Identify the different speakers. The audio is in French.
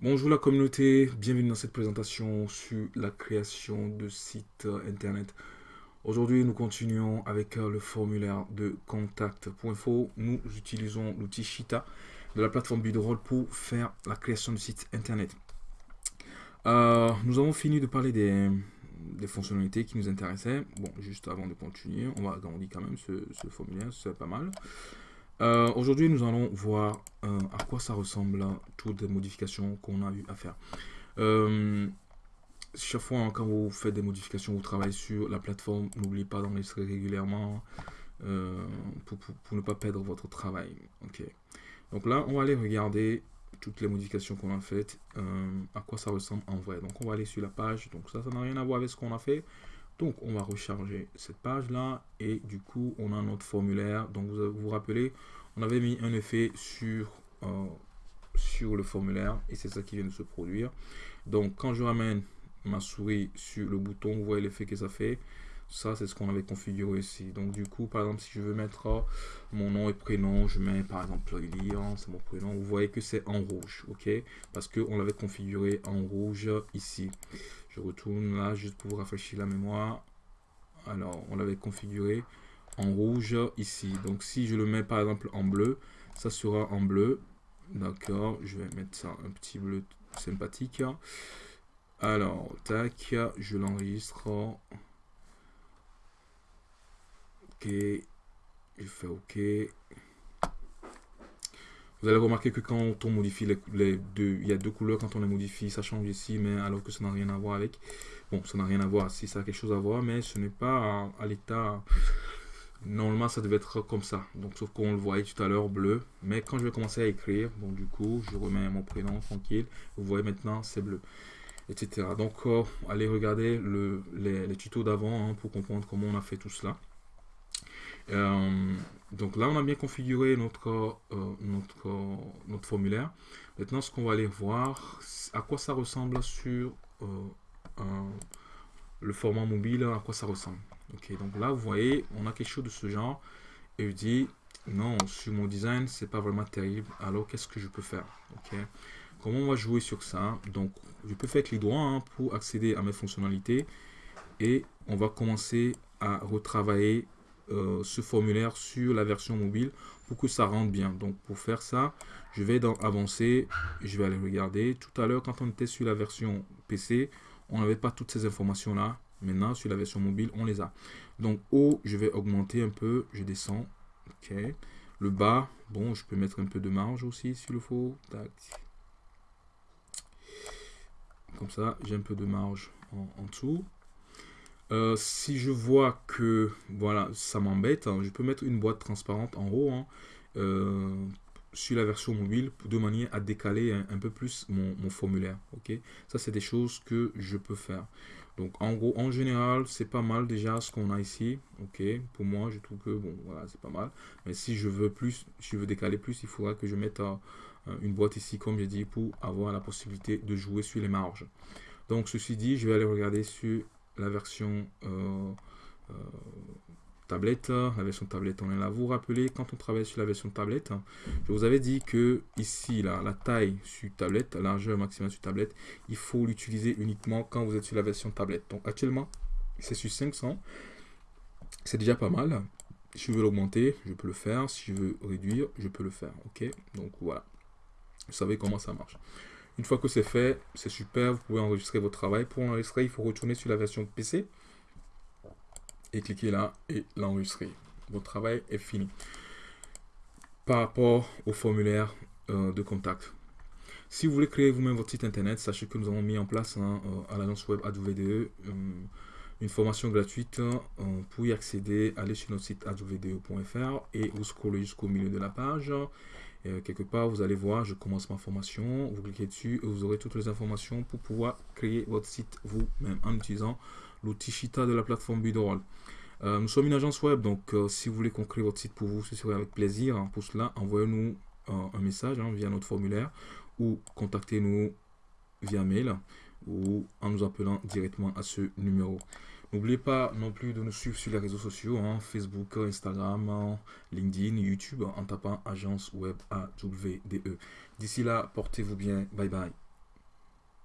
Speaker 1: Bonjour la communauté, bienvenue dans cette présentation sur la création de sites internet. Aujourd'hui, nous continuons avec euh, le formulaire de contact.info. Nous utilisons l'outil Shita de la plateforme Bidroll pour faire la création de sites internet. Euh, nous avons fini de parler des, fonctionnalités qui nous intéressaient. Bon, juste avant de continuer, on va agrandir quand même ce formulaire, c'est pas mal. Euh, aujourd'hui, nous allons voir euh, à quoi ça ressemble toutes les modifications qu'on a eu à faire. Euh, chaque fois, hein, quand vous faites des modifications, vous travaillez sur la plateforme, n'oubliez pas d'enregistrer régulièrement pour, ne pas perdre votre travail. Donc là, on va aller regarder toutes les modifications qu'on a faites, à quoi ça ressemble en vrai. Donc on va aller sur la page, donc ça, ça n'a rien à voir avec ce qu'on a fait. Donc, on va recharger cette page-là et du coup, on a notre formulaire. Donc, vous vous, rappelez, on avait mis un effet sur, euh, sur le formulaire et c'est ça qui vient de se produire. Donc, quand je ramène ma souris sur le bouton, vous voyez l'effet que ça fait. Ça, c'est ce qu'on avait configuré ici. Donc, du coup, par exemple, si je veux mettre mon nom et prénom, je mets par exemple Lilian, c'est mon prénom. Vous voyez que c'est en rouge, ok? Parce qu'on l'avait configuré en rouge ici. Je retourne là juste pour vous rafraîchir la mémoire. Alors, on l'avait configuré en rouge ici. Donc, si je le mets par exemple en bleu, ça sera en bleu. D'accord, je vais mettre ça un petit bleu sympathique. Alors, tac, je l'enregistre. Ok, je fais OK. Vous allez remarquer que quand on modifie les, deux, il y a deux couleurs quand on les modifie, ça change ici, mais alors que ça n'a rien à voir avec. Bon, ça n'a rien à voir, si ça a quelque chose à voir, mais ce n'est pas à, l'état... Normalement, ça devait être comme ça. Donc, sauf qu'on le voyait tout à l'heure bleu. Mais quand je vais commencer à écrire, bon, du coup, je remets mon prénom tranquille. Vous voyez maintenant, c'est bleu. Etc. Donc, euh, allez regarder le, les, tutos d'avant hein, pour comprendre comment on a fait tout cela. Euh, donc là, on a bien configuré notre, euh, notre, notre formulaire. Maintenant, ce qu'on va aller voir, à quoi ça ressemble sur euh, le format mobile, à quoi ça ressemble. Donc là, vous voyez, on a quelque chose de ce genre. Et je dis, non, sur mon design, c'est pas vraiment terrible. Alors, qu'est-ce que je peux faire? Comment on va jouer sur ça? Donc, je peux faire clic droit hein, pour accéder à mes fonctionnalités. Et on va commencer à retravailler euh, ce formulaire sur la version mobile pour que ça rentre bien. Donc pour faire ça, je vais dans avancer, je vais aller regarder. Tout à l'heure, quand on était sur la version PC, on n'avait pas toutes ces informations là. Maintenant, sur la version mobile, on les a. Donc haut, je vais augmenter un peu, je descends. Ok. Le bas, bon, je peux mettre un peu de marge aussi s'il le faut. Comme ça, j'ai un peu de marge en dessous. Euh, si je vois que voilà, ça m'embête, hein, je peux mettre une boîte transparente en haut hein, euh, sur la version mobile de manière à décaler un, peu plus mon, formulaire. Ok, ça c'est des choses que je peux faire. Donc en gros, en général, c'est pas mal déjà ce qu'on a ici. Ok, pour moi, je trouve que bon, voilà, c'est pas mal. Mais si je veux plus, si je veux décaler plus, il faudra que je mette euh, une boîte ici, comme j'ai dit, pour avoir la possibilité de jouer sur les marges. Donc ceci dit, je vais aller regarder sur la version euh, euh, tablette. La version tablette, on est là. Vous vous rappelez, quand on travaille sur la version tablette, je vous avais dit que ici, là, la taille sur tablette, la largeur maximale sur tablette, il faut l'utiliser uniquement quand vous êtes sur la version tablette. Donc actuellement, c'est sur 500. C'est déjà pas mal. Si je veux l'augmenter, je peux le faire. Si je veux réduire, je peux le faire. Ok? Donc voilà. Vous savez comment ça marche. Une fois que c'est fait, c'est super, vous pouvez enregistrer votre travail. Pour enregistrer, il faut retourner sur la version PC et cliquer là et l'enregistrer. Votre travail est fini. Par rapport au formulaire euh, de contact. Si vous voulez créer vous-même votre site internet, sachez que nous avons mis en place euh, à l'agence web AdVDE euh, une formation gratuite. pour y accéder, allez sur notre site advde.fr et vous scrollez jusqu'au milieu de la page. Euh, quelque part, vous allez voir, je commence ma formation, vous cliquez dessus et vous aurez toutes les informations pour pouvoir créer votre site vous-même en utilisant l'outil Shita de la plateforme Bidroll. Euh, nous sommes une agence web, donc euh, si vous voulez qu'on crée votre site pour vous, ce serait avec plaisir. Pour cela, envoyez-nous un message hein, via notre formulaire ou contactez-nous via mail ou en nous appelant directement à ce numéro. N'oubliez pas non plus de nous suivre sur les réseaux sociaux, hein, Facebook, Instagram, LinkedIn, YouTube, en tapant Agence AWDE. D'ici là, portez-vous bien. Bye bye.